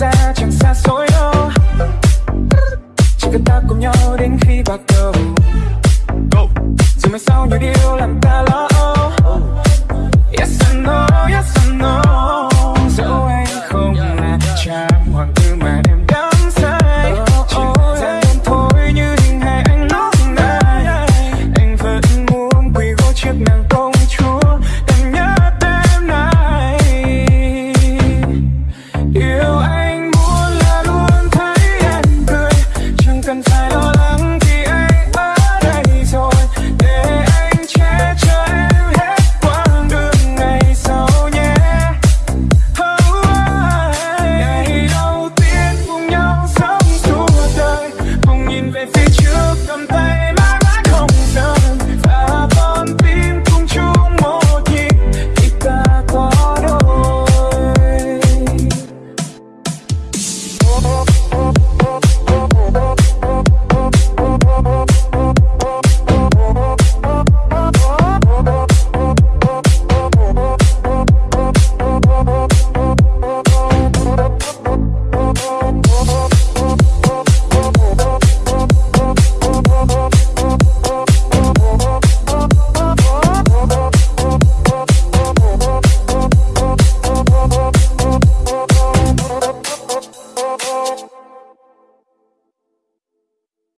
ra chẳng xa xôi đâu. Chỉ cần ta cùng nhau đến khi bạc đầu. Rồi mai sau nhiều điều làm ta lo